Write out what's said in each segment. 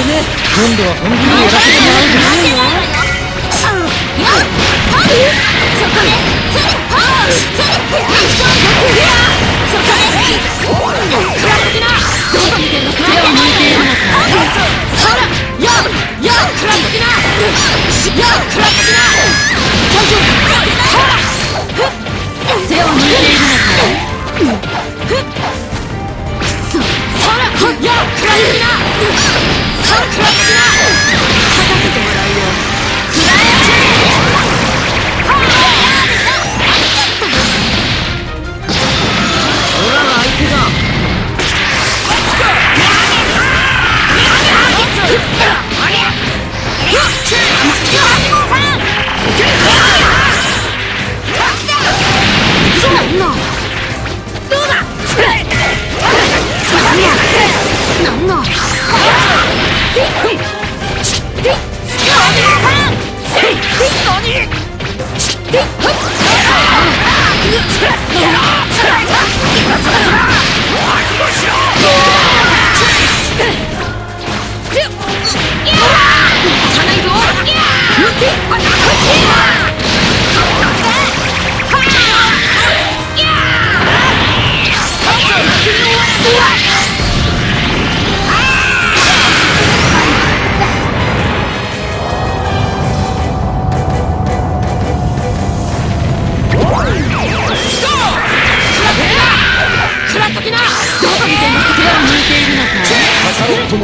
今度は本気でやらせてもらうじゃないよそこでそれはそこで食らっときなどこ見てんの手を抜いているかそらよよ食らっときない Hulk must not!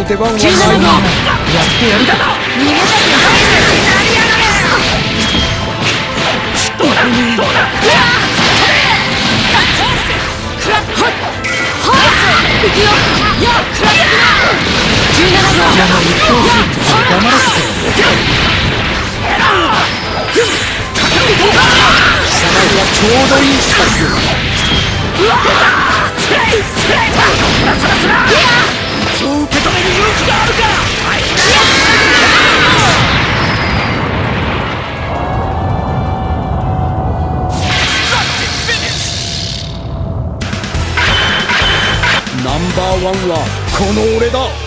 出番はないやってやるか逃げたくないやがれどう。だどう。だクラッはっはっ行くよよクラッな17秒やはり一黙らせてはちょう。どいい勇気があるかナンバー。ワンはこの俺だ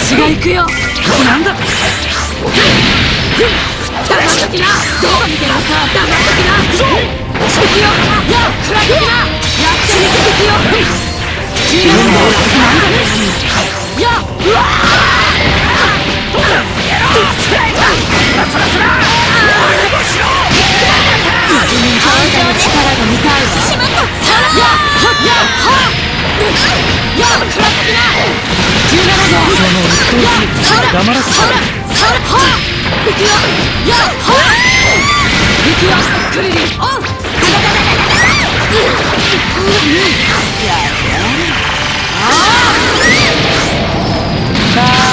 私が行くよ。なんだ？黙っときなどう見てるか黙っときな行くよよくらきなやってみていくよなんだねようわ黙らせた行くよやっほ行くよクリリンオン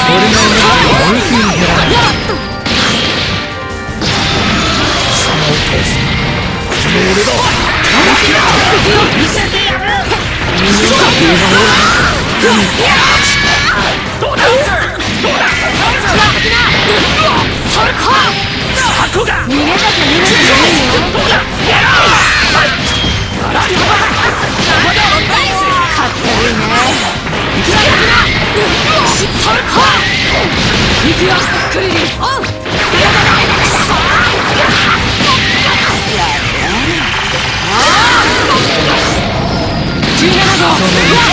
俺の夢は無意に減らない行くよクリリンオン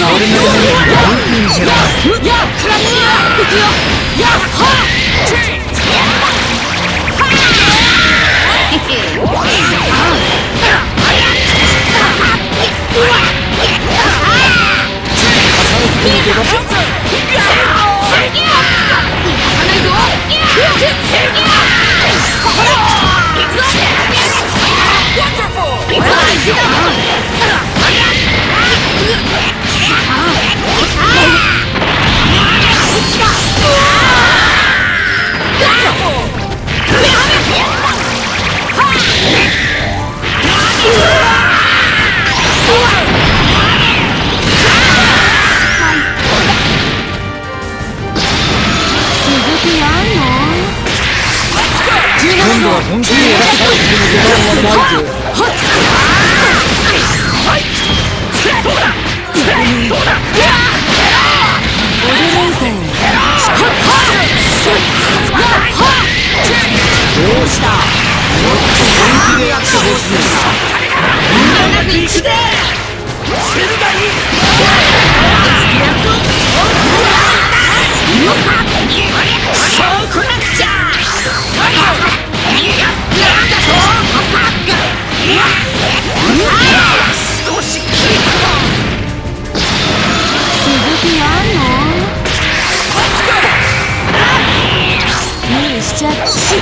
の俺の夢にルーピンじゃなやっくらねえいくよやっほ行くぞ今度は本気にやらせたいという出番はないぞ Yeah! ら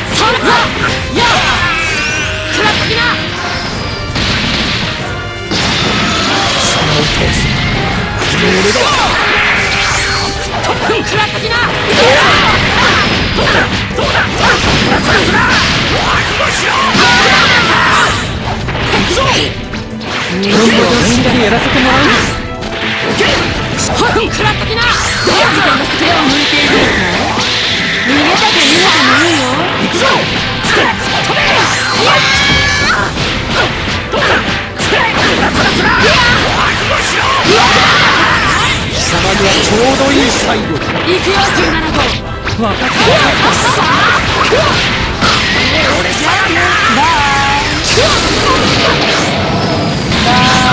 っときな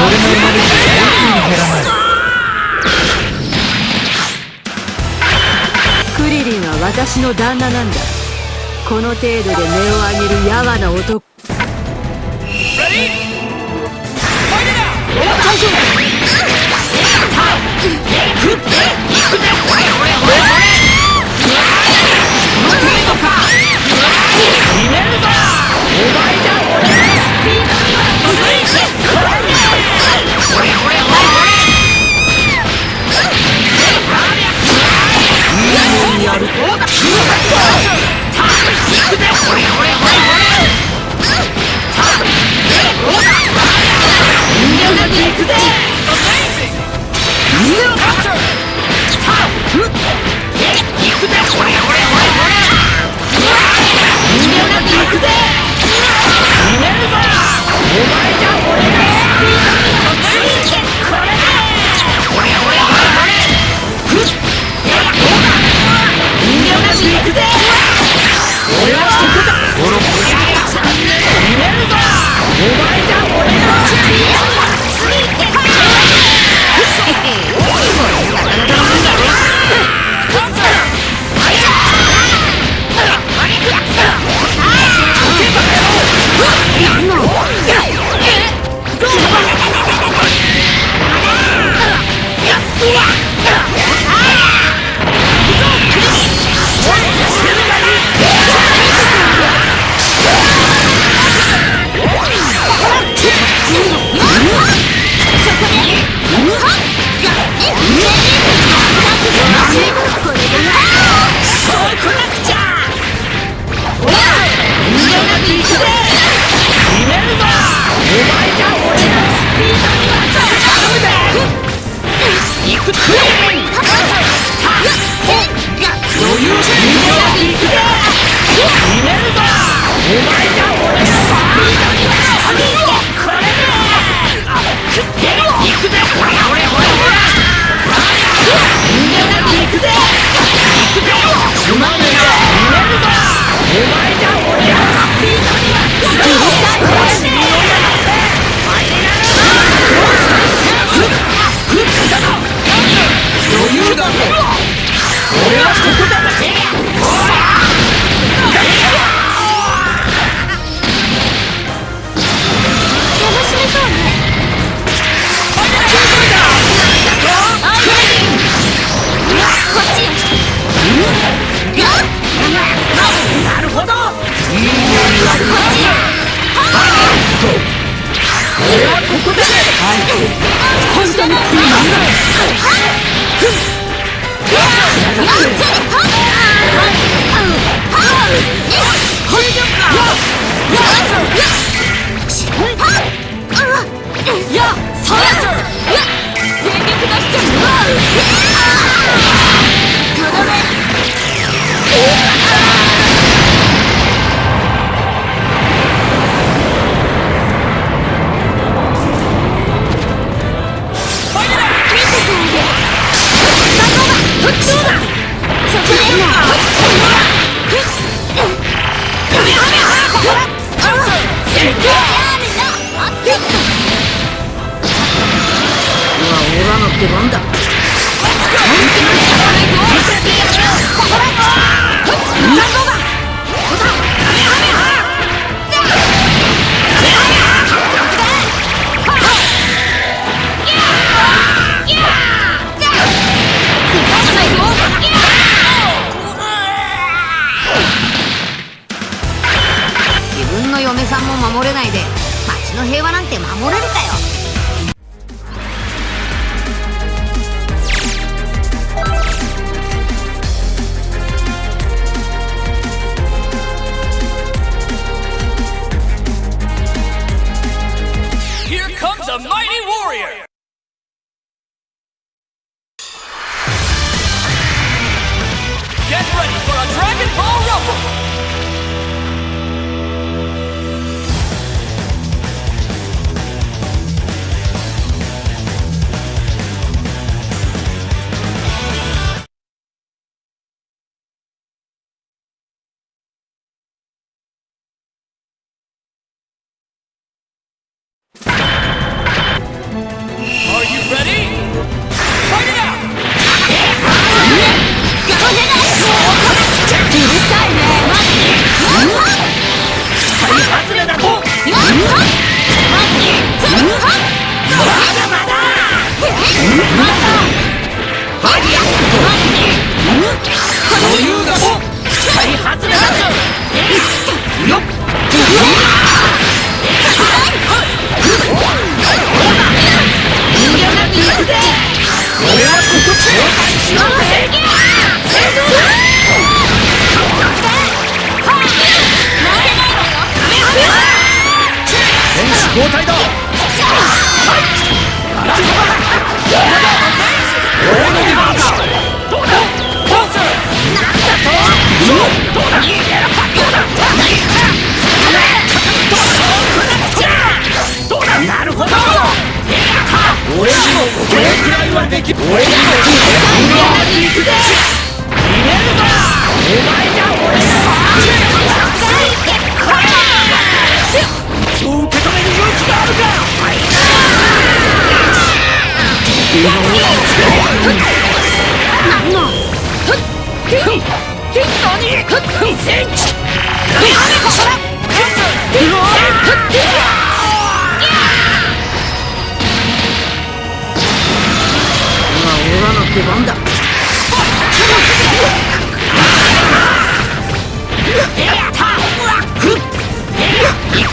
俺の生まれギ最はに減らない私の旦那なんだ。この程度で音を上げるやな男。大丈夫お前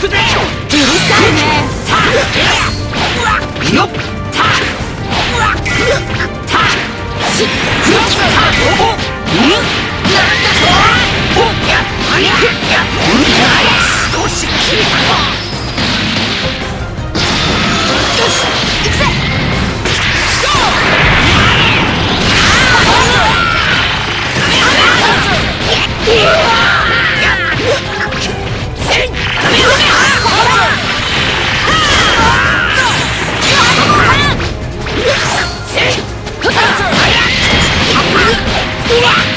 くぜうるさいねよっ。よし Yeah!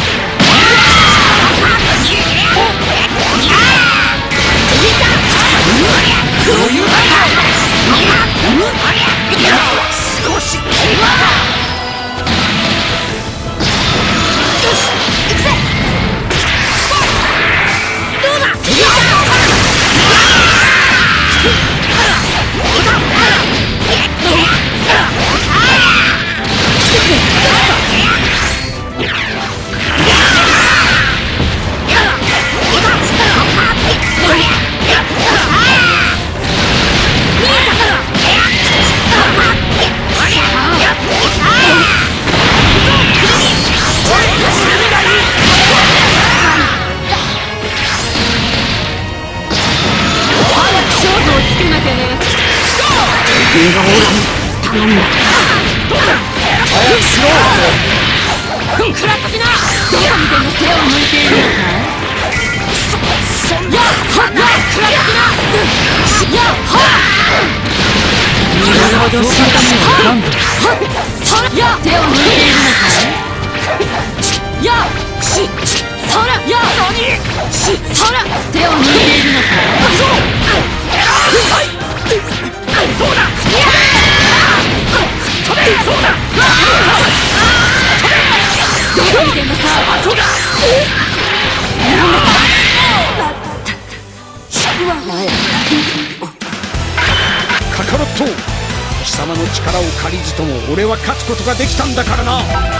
Yeah. 頼んだ早くしろ食らっときなどこ見てんの手を抜いているのかそそんなやっはっや食らっときなやっはなるほど死んだもんなんだそらや手を抜いているのかやしそらや何しそら手を抜いているのかそうカカロット貴様の力を借りずとも俺は勝つことができたんだ。からな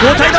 交代だ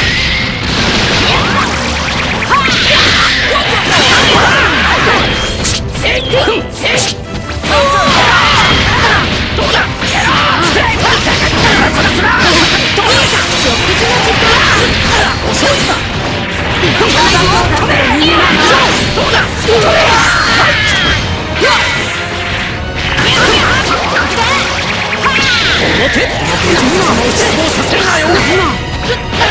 事の時間私の大事なおやつの時間邪魔しなよ。